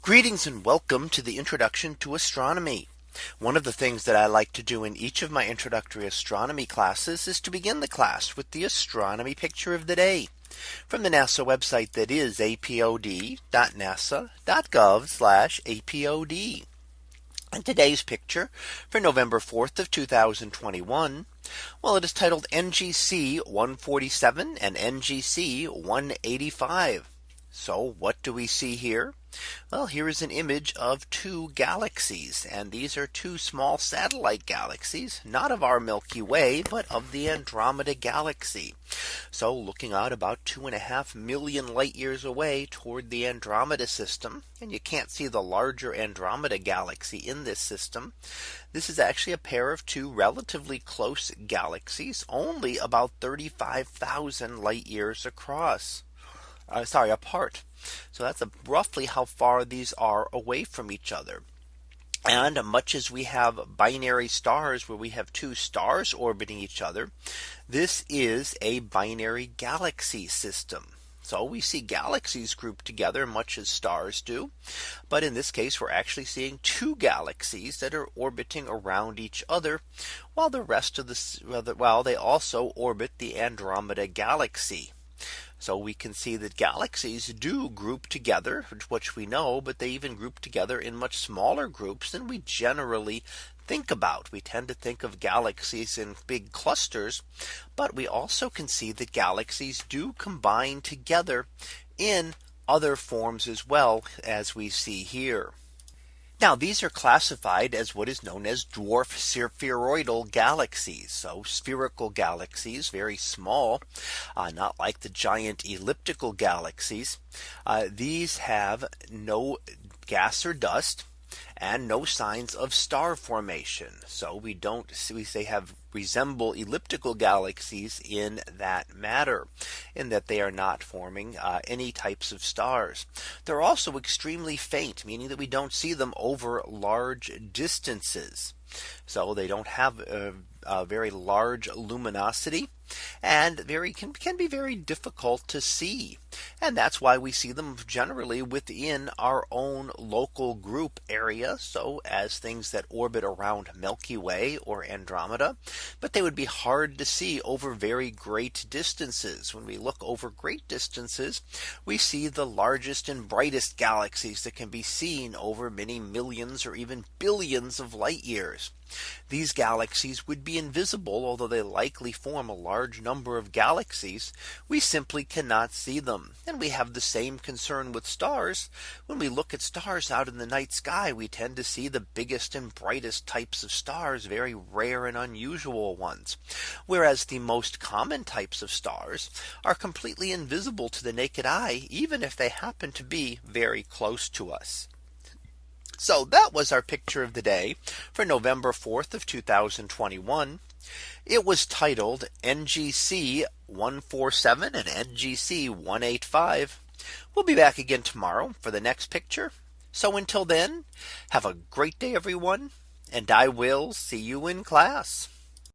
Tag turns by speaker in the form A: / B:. A: Greetings and welcome to the introduction to astronomy. One of the things that I like to do in each of my introductory astronomy classes is to begin the class with the astronomy picture of the day from the NASA website that is apod.nasa.gov apod. And today's picture for November 4th of 2021. Well, it is titled NGC 147 and NGC 185. So what do we see here? Well, here is an image of two galaxies and these are two small satellite galaxies, not of our Milky Way, but of the Andromeda galaxy. So looking out about two and a half million light years away toward the Andromeda system. And you can't see the larger Andromeda galaxy in this system. This is actually a pair of two relatively close galaxies only about 35,000 light years across uh, sorry, apart. So that's a, roughly how far these are away from each other. And much as we have binary stars where we have two stars orbiting each other, this is a binary galaxy system. So we see galaxies grouped together much as stars do. But in this case, we're actually seeing two galaxies that are orbiting around each other, while the rest of the while they also orbit the Andromeda galaxy. So we can see that galaxies do group together, which we know, but they even group together in much smaller groups than we generally think about. We tend to think of galaxies in big clusters, but we also can see that galaxies do combine together in other forms as well as we see here. Now these are classified as what is known as dwarf spheroidal galaxies. So spherical galaxies, very small, uh, not like the giant elliptical galaxies. Uh, these have no gas or dust and no signs of star formation. So we don't we they have resemble elliptical galaxies in that matter in that they are not forming uh, any types of stars. They're also extremely faint, meaning that we don't see them over large distances. So they don't have a, uh, a very large luminosity and very can, can be very difficult to see. And that's why we see them generally within our own local group area. So as things that orbit around Milky Way or Andromeda, but they would be hard to see over very great distances. When we look over great distances, we see the largest and brightest galaxies that can be seen over many millions or even billions of light years. These galaxies would be invisible, although they likely form a large number of galaxies, we simply cannot see them. And we have the same concern with stars. When we look at stars out in the night sky, we tend to see the biggest and brightest types of stars, very rare and unusual ones. Whereas the most common types of stars are completely invisible to the naked eye, even if they happen to be very close to us. So that was our picture of the day for November 4th of 2021. It was titled NGC 147 and NGC 185. We'll be back again tomorrow for the next picture. So until then, have a great day, everyone, and I will see you in class.